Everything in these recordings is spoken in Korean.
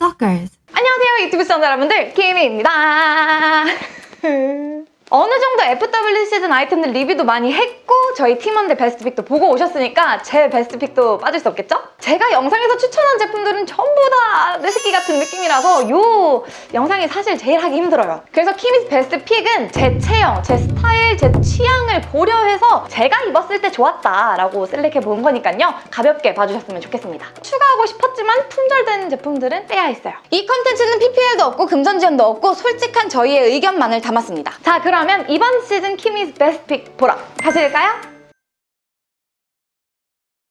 Stalkers. 안녕하세요 유튜브 시청자 여러분들 키미입니다 어느 정도 FW 시즌 아이템들 리뷰도 많이 했고 저희 팀원들 best pick도 보고 오셨으니까 제 best pick도 빠질 수 없겠죠? 제가 영상에서 추천한 제품들은 전부 다 내 새끼 같은 느낌이라서 요 영상이 사실 제일 하기 힘들어요. 그래서 키미's best pick은 제 체형, 제 스타일, 제 취향을 고려해서 제가 입었을 때 좋았다라고 select해 본 거니까요. 가볍게 봐주셨으면 좋겠습니다. 추가하고 싶었지만 품절된 제품들은 빼야 했어요. 이 컨텐츠는 PPL도 없고 금전 지원도 없고 솔직한 저희의 의견만을 담았습니다. 자 그 러면 이번 시즌 키미's best pick 보러 가실까요?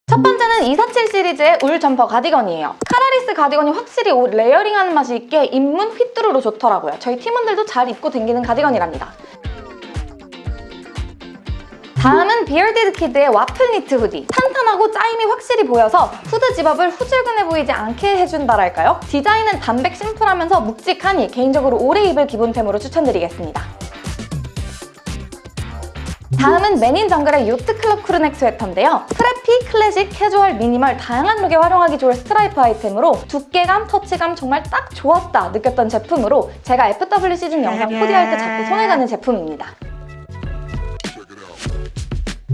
첫 번째는 247 시리즈의 울 점퍼 가디건이에요. collarless 가디건이 확실히 옷 layering하는 맛이 있게 입문 휘뚜루로 좋더라고요. 저희 팀원들도 잘 입고 댕기는 가디건이랍니다. 다음은 비얼디드 키드의 와플 니트 후디. 탄탄하고 짜임이 확실히 보여서 후드 zip-up을 후줄근해 보이지 않게 해준다랄까요? 디자인은 담백 심플하면서 묵직하니 개인적으로 오래 입을 기본템으로 추천드리겠습니다. 다음은 맨인 정글의 요트 클럽 crew neck 스웨터인데요. preppy, 클래식, 캐주얼, 미니멀 다양한 룩에 활용하기 좋을 스트라이프 아이템으로 두께감, 터치감 정말 딱 좋았다 느꼈던 제품으로 제가 FW 시즌 영상 코디할 때 자꾸 손에 가는 제품입니다.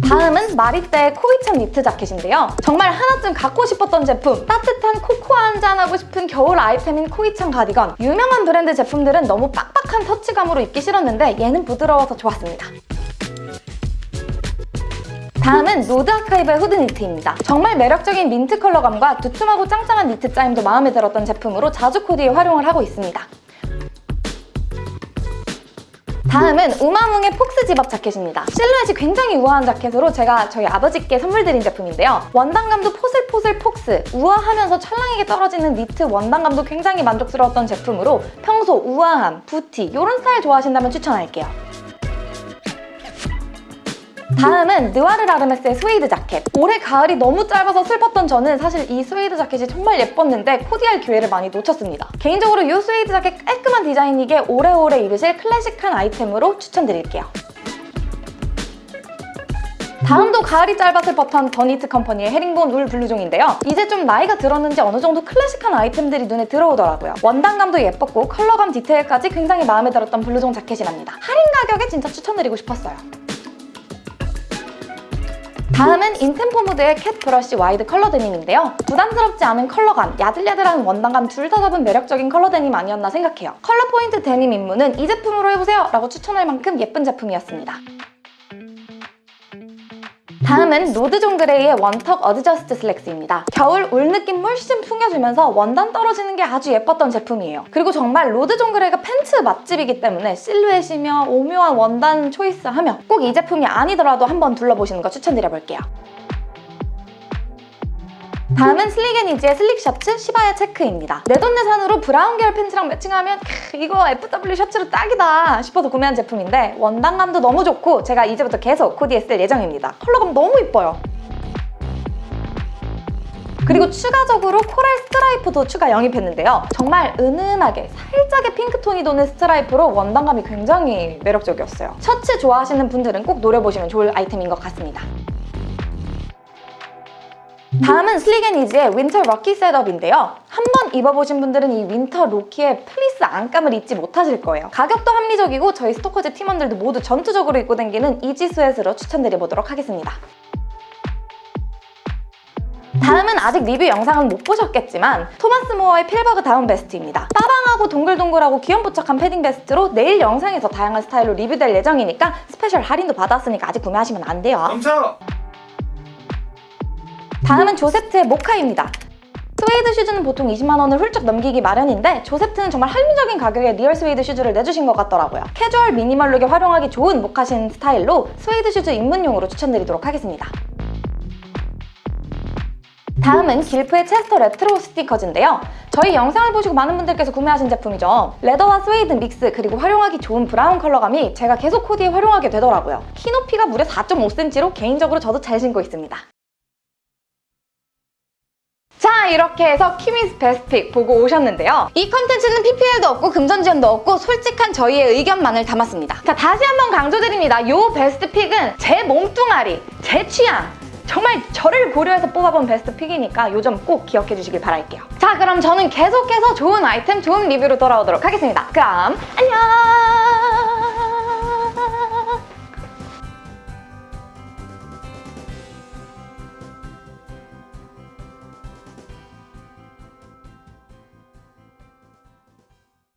다음은 마리떼의 Cowichan 니트 자켓인데요. 정말 하나쯤 갖고 싶었던 제품 따뜻한 코코아 한잔 하고 싶은 겨울 아이템인 Cowichan 가디건 유명한 브랜드 제품들은 너무 빡빡한 터치감으로 입기 싫었는데 얘는 부드러워서 좋았습니다. 다음은 로드 아카이브의 후드 니트입니다. 정말 매력적인 민트 컬러감과 두툼하고 짱짱한 니트 짜임도 마음에 들었던 제품으로 자주 코디에 활용을 하고 있습니다. 다음은 우마뭉의 fox zip-up 자켓입니다. 실루엣이 굉장히 우아한 자켓으로 제가 저희 아버지께 선물 드린 제품인데요. 원단감도 포슬포슬 fox, 우아하면서 찰랑하게 떨어지는 니트 원단감도 굉장히 만족스러웠던 제품으로 평소 우아함, 부티 이런 스타일 좋아하신다면 추천할게요. 다음은 느와르 라르메스의 스웨이드 자켓. 올해 가을이 너무 짧아서 슬펐던 저는 사실 이 스웨이드 자켓이 정말 예뻤는데 코디할 기회를 많이 놓쳤습니다. 개인적으로 이 스웨이드 자켓 깔끔한 디자인이게 오래오래 입으실 클래식한 아이템으로 추천드릴게요. 다음도 가을이 짧아 슬펐던 버니트 컴퍼니의 헤링본 울 블루종인데요. 이제 좀 나이가 들었는지 어느 정도 클래식한 아이템들이 눈에 들어오더라고요. 원단감도 예뻤고 컬러감 디테일까지 굉장히 마음에 들었던 블루종 자켓이랍니다. 할인 가격에 진짜 추천드리고 싶었어요. 다음은 인템포 무드의 cat brush wide 컬러 데님인데요. 부담스럽지 않은 컬러감, 야들야들한 원단감 둘 다 잡은 매력적인 컬러 데님 아니었나 생각해요. 컬러 포인트 데님 입문은 이 제품으로 해보세요! 라고 추천할 만큼 예쁜 제품이었습니다. 다음은 로드존 그레이의 one tuck adjust 슬랙스입니다. 겨울 울 느낌 물씬 풍겨주면서 원단 떨어지는 게 아주 예뻤던 제품이에요. 그리고 정말 로드 존 그레이가 팬츠 맛집이기 때문에 실루엣이며 오묘한 원단 choice하며 꼭 이 제품이 아니더라도 한번 둘러보시는 거 추천드려볼게요. 다음은 슬릭앤이지의 슬릭 셔츠 시바야 체크입니다. 내돈내산으로 브라운 계열 팬츠랑 매칭하면 크, 이거 FW 셔츠로 딱이다 싶어서 구매한 제품인데 원단감도 너무 좋고 제가 이제부터 계속 코디에 쓸 예정입니다. 컬러감 너무 이뻐요. 그리고 추가적으로 코랄 스트라이프도 추가 영입했는데요. 정말 은은하게 살짝의 핑크톤이 도는 스트라이프로 원단감이 굉장히 매력적이었어요. 셔츠 좋아하시는 분들은 꼭 노려보시면 좋을 아이템인 것 같습니다. 다음은 슬릭앤이지의 winter 럭키 setup인데요. 한번 입어보신 분들은 이 winter 로키의 플리스 안감을 잊지 못하실 거예요. 가격도 합리적이고 저희 스토커즈 팀원들도 모두 전투적으로 입고 다니는 easy sweat로 추천드려보도록 하겠습니다. 다음은 아직 리뷰 영상은 못 보셨겠지만 토마스 모어의 필버그 다운 베스트입니다. 빠방하고 동글동글하고 귀염뽀짝한 패딩 베스트로 내일 영상에서 다양한 스타일로 리뷰될 예정이니까 special 할인도 받았으니까 아직 구매하시면 안 돼요. 멈춰! 다음은 조셉트의 모카입니다. 스웨이드 슈즈는 보통 20만 원을 훌쩍 넘기기 마련인데 조셉트는 정말 합리적인 가격에 리얼 스웨이드 슈즈를 내주신 것 같더라고요. 캐주얼 미니멀 룩에 활용하기 좋은 모카신 스타일로 스웨이드 슈즈 입문용으로 추천드리도록 하겠습니다. 다음은 길프의 체스터 레트로 스니커즈인데요. 저희 영상을 보시고 많은 분들께서 구매하신 제품이죠. leather와 스웨이드 mix 그리고 활용하기 좋은 브라운 컬러감이 제가 계속 코디에 활용하게 되더라고요. 키 높이가 무려 4.5cm로 개인적으로 저도 잘 신고 있습니다. 자 이렇게 해서 키미스 베스트픽 보고 오셨는데요. 이 컨텐츠는 PPL도 없고 금전 지원도 없고 솔직한 저희의 의견만을 담았습니다. 자 다시 한번 강조드립니다. 이 베스트픽은 제 몸뚱아리, 제 취향, 정말 저를 고려해서 뽑아본 베스트 픽이니까 요점 꼭 기억해 주시길 바랄게요. 자, 그럼 저는 계속해서 좋은 아이템, 좋은 리뷰로 돌아오도록 하겠습니다. 그럼 안녕!